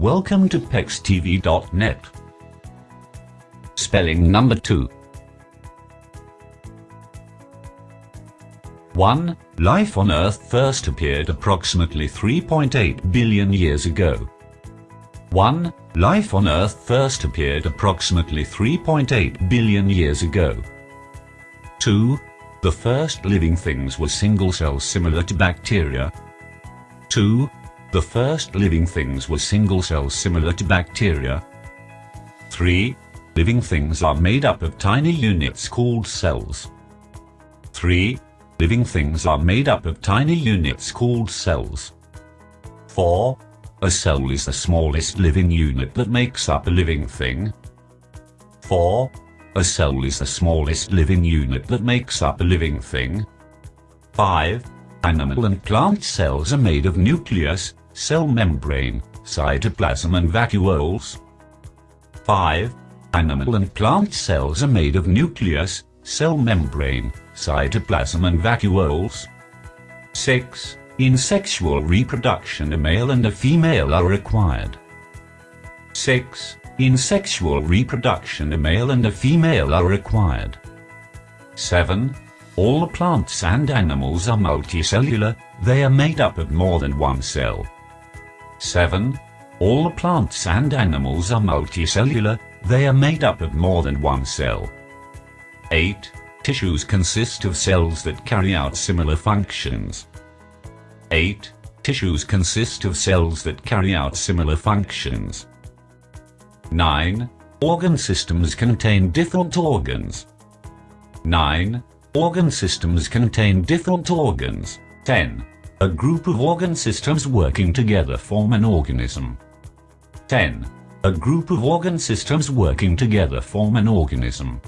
Welcome to PexTV.net. Spelling number 2. 1. Life on Earth first appeared approximately 3.8 billion years ago. 1. Life on Earth first appeared approximately 3.8 billion years ago. 2. The first living things were single cells similar to bacteria. 2. The first living things were single cells similar to bacteria. 3. Living things are made up of tiny units called cells. 3. Living things are made up of tiny units called cells. 4. A cell is the smallest living unit that makes up a living thing. 4. A cell is the smallest living unit that makes up a living thing. 5. Animal and plant cells are made of nucleus, cell membrane, cytoplasm and vacuoles. 5. Animal and plant cells are made of nucleus, cell membrane, cytoplasm and vacuoles. 6. In sexual reproduction a male and a female are required. 6. In sexual reproduction a male and a female are required. 7. All plants and animals are multicellular, they are made up of more than one cell. 7. All plants and animals are multicellular, they are made up of more than one cell. 8. Tissues consist of cells that carry out similar functions. 8. Tissues consist of cells that carry out similar functions. 9. Organ systems contain different organs. 9. Organ systems contain different organs. 10. A group of organ systems working together form an organism. 10. A group of organ systems working together form an organism.